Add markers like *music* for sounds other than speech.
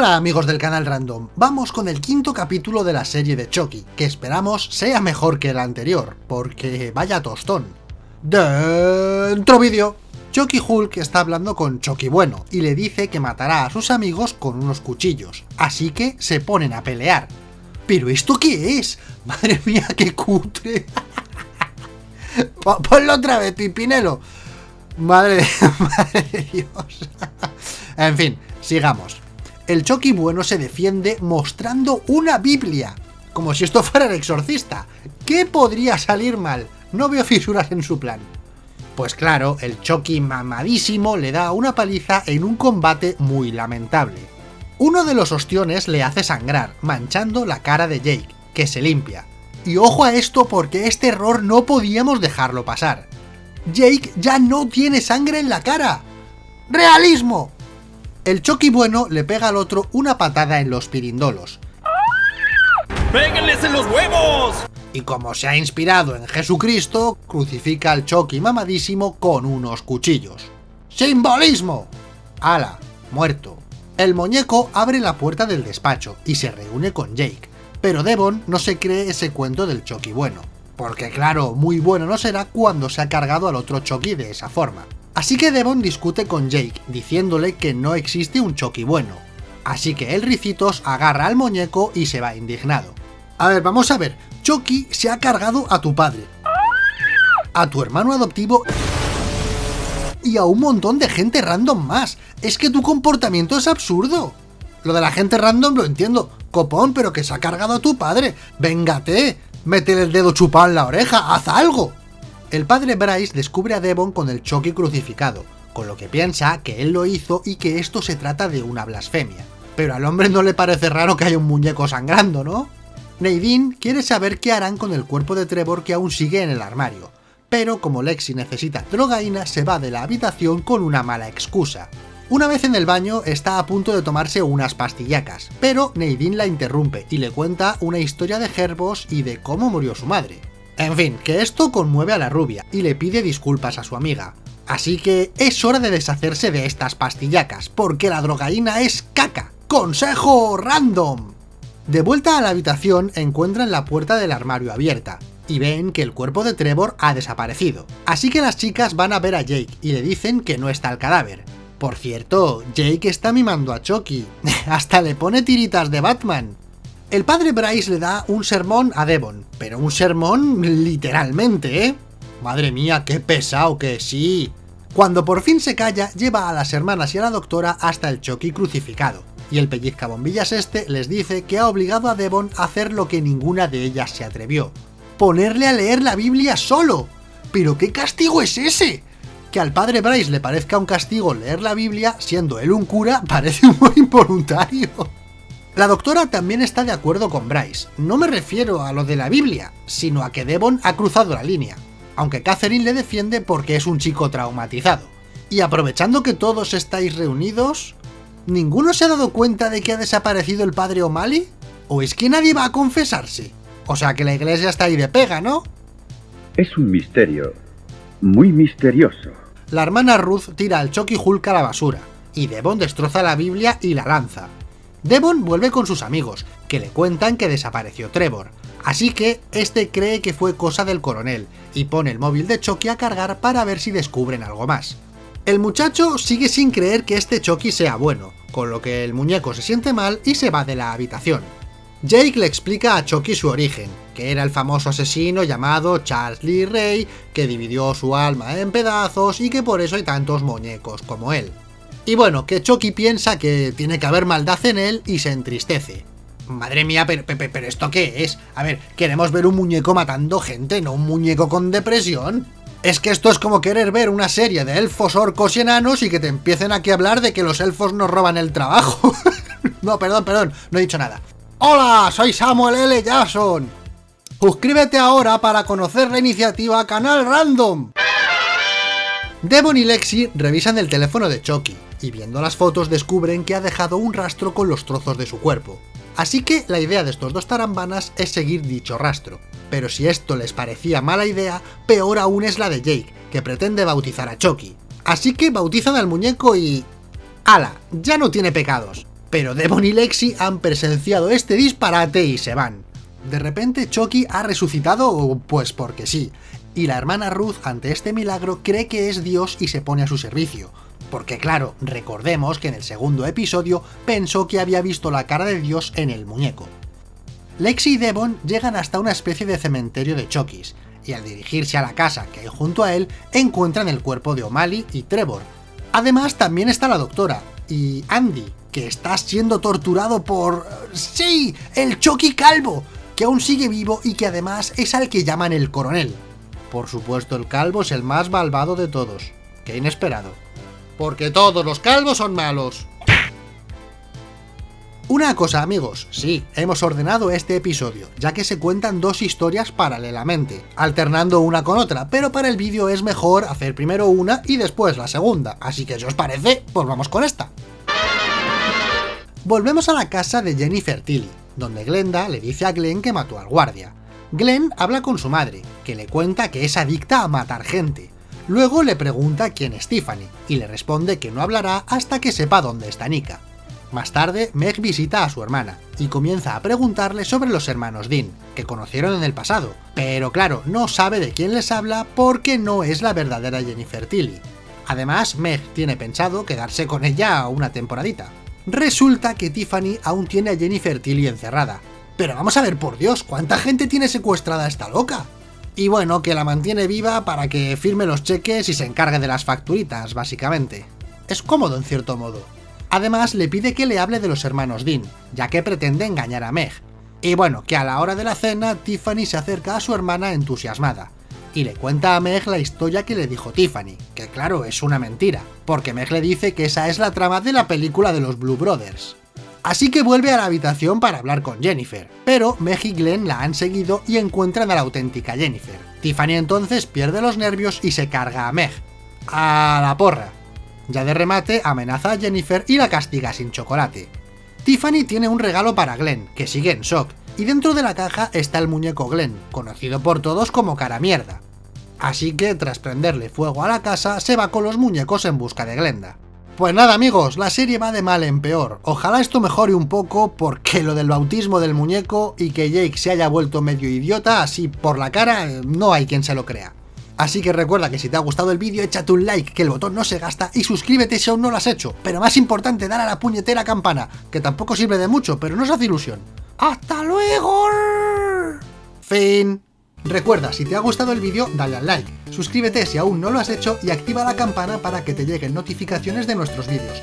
Hola amigos del canal Random, vamos con el quinto capítulo de la serie de Chucky, que esperamos sea mejor que el anterior, porque vaya tostón. Dentro vídeo. Chucky Hulk está hablando con Chucky Bueno y le dice que matará a sus amigos con unos cuchillos, así que se ponen a pelear. ¿Pero esto qué es? *laughs* Madre mía, qué cutre. *laughs* Ponlo otra vez, Pipinelo. Madre, *laughs* madre de Dios. en fin, sigamos. El Chucky bueno se defiende mostrando una Biblia. Como si esto *laughs* fuera el exorcista. ¿Qué podría salir mal? No veo fisuras en su plan. Pues claro, el Chucky mamadísimo le da una paliza en un combate muy lamentable. Uno de los ostiones le hace sangrar, manchando la cara de Jake, que se limpia. Y ojo a esto porque este error no podíamos dejarlo pasar. Jake ya no tiene sangre en la cara. ¡Realismo! El Chucky bueno le pega al otro una patada en los pirindolos. ¡Péguenles en los huevos! Y como se ha inspirado en Jesucristo, crucifica al Chucky mamadísimo con unos cuchillos. ¡Simbolismo! ¡Hala! Muerto. El muñeco abre la puerta del despacho y se reúne con Jake, pero Devon no se cree ese cuento del Chucky bueno. Porque claro, muy bueno no será cuando se ha cargado al otro Chucky de esa forma. Así que Devon discute con Jake, diciéndole que no existe un Chucky bueno. Así que el Ricitos agarra al muñeco y se va indignado. A ver, vamos a ver, Chucky se ha cargado a tu padre, a tu hermano adoptivo y a un montón de gente random más. Es que tu comportamiento es absurdo. Lo de la gente random lo entiendo, copón, pero que se ha cargado a tu padre. Véngate, Métele el dedo chupado en la oreja, haz algo. El padre Bryce descubre a Devon con el Chucky crucificado, con lo que piensa que él lo hizo y que esto se trata de una blasfemia. Pero al hombre no le parece raro que haya un muñeco sangrando, ¿no? Nadine quiere saber qué harán con el cuerpo de Trevor que aún sigue en el armario, pero como Lexi necesita drogaína se va de la habitación con una mala excusa. Una vez en el baño está a punto de tomarse unas pastillacas, pero Nadine la interrumpe y le cuenta una historia de Gerbos y de cómo murió su madre. En fin, que esto conmueve a la rubia y le pide disculpas a su amiga. Así que es hora de deshacerse de estas pastillacas, porque la drogaína es caca. ¡Consejo random! De vuelta a la habitación encuentran la puerta del armario abierta, y ven que el cuerpo de Trevor ha desaparecido. Así que las chicas van a ver a Jake y le dicen que no está el cadáver, por cierto, Jake está mimando a Chucky. *laughs* Hasta le pone tiritas de Batman. El padre Bryce le da un sermón a Devon, pero un sermón literalmente, ¿eh? Madre mía, qué pesado que sí. Cuando por fin se calla, lleva a las hermanas y a la doctora hasta el Chucky crucificado, y el pellizcabombillas este les dice que ha obligado a Devon a hacer lo que ninguna de ellas se atrevió. Ponerle a leer la Biblia solo. ¿Pero qué castigo es ese? que al padre Bryce le parezca un castigo leer la Biblia, siendo él un cura, *laughs* parece muy involuntario. La doctora también está de acuerdo con Bryce. No me refiero a lo de la Biblia, sino a que Devon ha cruzado la línea, aunque Catherine le defiende porque es un chico traumatizado. Y aprovechando que todos estáis reunidos, ¿ninguno se ha dado cuenta de que ha desaparecido el padre O'Malley? ¿O es que nadie va a confesarse? O sea que la iglesia está ahí de pega, ¿no? Es un misterio, muy misterioso. La hermana Ruth tira al Chucky Hulk a la basura, y Devon destroza la Biblia y la lanza. Devon vuelve con sus amigos, que le cuentan que desapareció Trevor, así que este cree que fue cosa del coronel, y pone el móvil de Chucky a cargar para ver si descubren algo más. El muchacho sigue sin creer que este Chucky sea bueno, con lo que el muñeco se siente mal y se va de la habitación. Jake le explica a Chucky su origen, que era el famoso asesino llamado Charles Lee Ray, que dividió su alma en pedazos y que por eso hay tantos muñecos como él. Y bueno, que Chucky piensa que tiene que haber maldad en él y se entristece. Madre mía, pero, ¿esto qué es? A ver, queremos ver un muñeco matando gente, no un muñeco con depresión. Es que esto es como querer ver una serie de elfos, orcos y enanos y que te empiecen aquí a hablar de que los elfos nos roban el trabajo. *laughs* no, perdón, perdón, no he dicho nada. Hola, soy Samuel L. Jackson. Suscríbete ahora para conocer la iniciativa Canal Random. Devon y Lexi revisan el teléfono de Chucky, y viendo las fotos descubren que ha dejado un rastro con los trozos de su cuerpo. Así que la idea de estos dos tarambanas es seguir dicho rastro. Pero si esto les parecía mala idea, peor aún es la de Jake, que pretende bautizar a Chucky. Así que bautizan al muñeco y... ¡Hala! Ya no tiene pecados. Pero Devon y Lexi han presenciado este disparate y se van. De repente Chucky ha resucitado, pues porque sí, y la hermana Ruth ante este milagro cree que es Dios y se pone a su servicio. Porque claro, recordemos que en el segundo episodio pensó que había visto la cara de Dios en el muñeco. Lexi y Devon llegan hasta una especie de cementerio de Chokis, y al dirigirse a la casa que hay junto a él, encuentran el cuerpo de O'Malley y Trevor. Además también está la doctora, y Andy, que está siendo torturado por... ¡Sí! ¡El Chucky calvo! Que aún sigue vivo y que además es al que llaman el coronel. Por supuesto el calvo es el más malvado de todos. ¡Qué inesperado! Porque todos los calvos son malos. Una cosa amigos, sí, hemos ordenado este episodio, ya que se cuentan dos historias paralelamente, alternando una con otra, pero para el vídeo es mejor hacer primero una y después la segunda, así que si os parece, pues vamos con esta. Volvemos a la casa de Jennifer Tilly, donde Glenda le dice a Glenn que mató al guardia. Glenn habla con su madre, que le cuenta que es adicta a matar gente. Luego le pregunta quién es Tiffany, y le responde que no hablará hasta que sepa dónde está Nika. Más tarde, Meg visita a su hermana, y comienza a preguntarle sobre los hermanos Dean, que conocieron en el pasado, pero claro, no sabe de quién les habla porque no es la verdadera Jennifer Tilly. Además, Meg tiene pensado quedarse con ella una temporadita. Resulta que Tiffany aún tiene a Jennifer Tilly encerrada. Pero vamos a ver, por Dios, ¿cuánta gente tiene secuestrada esta loca? Y bueno, que la mantiene viva para que firme los cheques y se encargue de las facturitas, básicamente. Es cómodo en cierto modo. Además, le pide que le hable de los hermanos Dean, ya que pretende engañar a Meg. Y bueno, que a la hora de la cena, Tiffany se acerca a su hermana entusiasmada, y le cuenta a Meg la historia que le dijo Tiffany, que claro, es una mentira, porque Meg le dice que esa es la trama de la película de los Blue Brothers. Así que vuelve a la habitación para hablar con Jennifer, pero Meg y Glenn la han seguido y encuentran a la auténtica Jennifer. Tiffany entonces pierde los nervios y se carga a Meg. A la porra. Ya de remate, amenaza a Jennifer y la castiga sin chocolate. Tiffany tiene un regalo para Glenn, que sigue en shock, y dentro de la caja está el muñeco Glenn, conocido por todos como cara mierda. Así que, tras prenderle fuego a la casa, se va con los muñecos en busca de Glenda. Pues nada amigos, la serie va de mal en peor. Ojalá esto mejore un poco porque lo del bautismo del muñeco y que Jake se haya vuelto medio idiota así por la cara, no hay quien se lo crea. Así que recuerda que si te ha gustado el vídeo, échate un like, que el botón no se gasta, y suscríbete si aún no lo has hecho. Pero más importante, dale a la puñetera campana, que tampoco sirve de mucho, pero no se hace ilusión. ¡Hasta luego! Fin. Recuerda, si te ha gustado el vídeo, dale al like, suscríbete si aún no lo has hecho y activa la campana para que te lleguen notificaciones de nuestros vídeos.